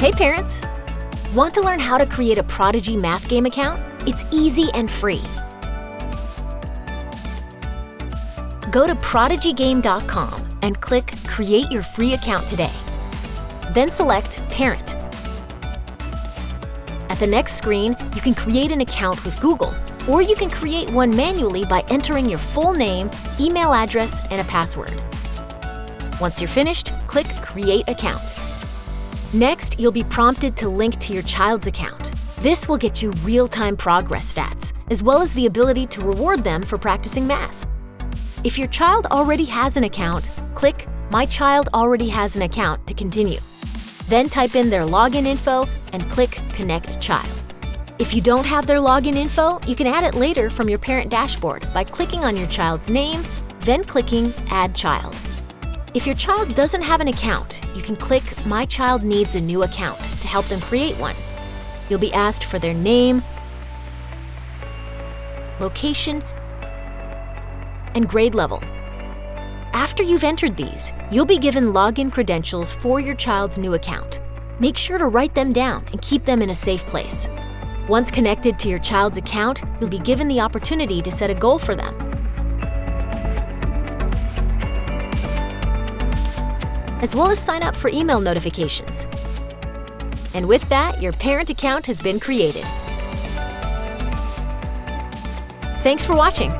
Hey parents! Want to learn how to create a Prodigy math game account? It's easy and free. Go to prodigygame.com and click Create your free account today. Then select Parent. At the next screen, you can create an account with Google, or you can create one manually by entering your full name, email address, and a password. Once you're finished, click Create Account. Next, you'll be prompted to link to your child's account. This will get you real-time progress stats, as well as the ability to reward them for practicing math. If your child already has an account, click My Child Already Has an Account to continue. Then type in their login info and click Connect Child. If you don't have their login info, you can add it later from your parent dashboard by clicking on your child's name, then clicking Add Child. If your child doesn't have an account, you can click My Child Needs a New Account to help them create one. You'll be asked for their name, location, and grade level. After you've entered these, you'll be given login credentials for your child's new account. Make sure to write them down and keep them in a safe place. Once connected to your child's account, you'll be given the opportunity to set a goal for them. As well as sign up for email notifications. And with that, your parent account has been created. Thanks for watching.